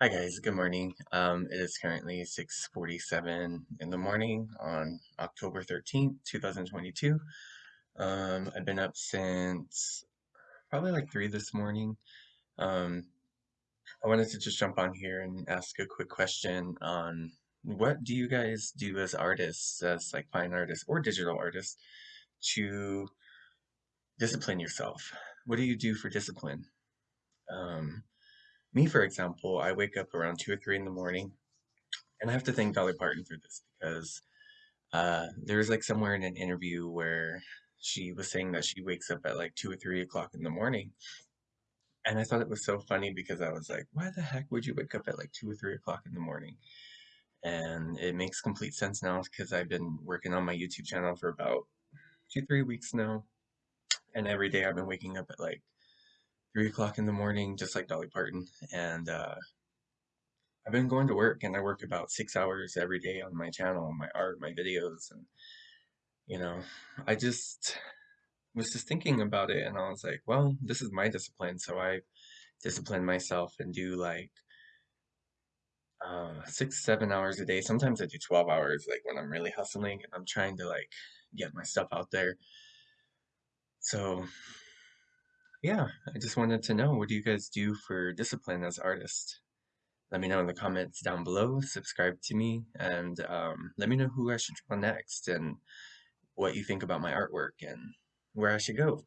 Hi guys, good morning. Um, it is currently 6:47 in the morning on October 13th, 2022. Um, I've been up since probably like 3 this morning. Um, I wanted to just jump on here and ask a quick question on what do you guys do as artists, as like fine artists or digital artists, to discipline yourself? What do you do for discipline? Um, me, for example, I wake up around 2 or 3 in the morning And I have to thank Dolly Parton for this because uh, there was like somewhere in an interview where she was saying that she wakes up at like two or three o'clock in the morning. And I thought it was so funny because I was like, why the heck would you wake up at like two or three o'clock in the morning? And it makes complete sense now because I've been working on my YouTube channel for about two, three weeks now. And every day I've been waking up at like three o'clock in the morning, just like Dolly Parton. And uh, I've been going to work and I work about six hours every day on my channel, my art, my videos, and you know, I just was just thinking about it and I was like, well, this is my discipline, so I discipline myself and do like uh six, seven hours a day. Sometimes I do 12 hours, like when I'm really hustling and I'm trying to like get my stuff out there. So yeah, I just wanted to know what do you guys do for discipline as artists? Let me know in the comments down below, subscribe to me, and um, let me know who I should draw next and what you think about my artwork and where I should go.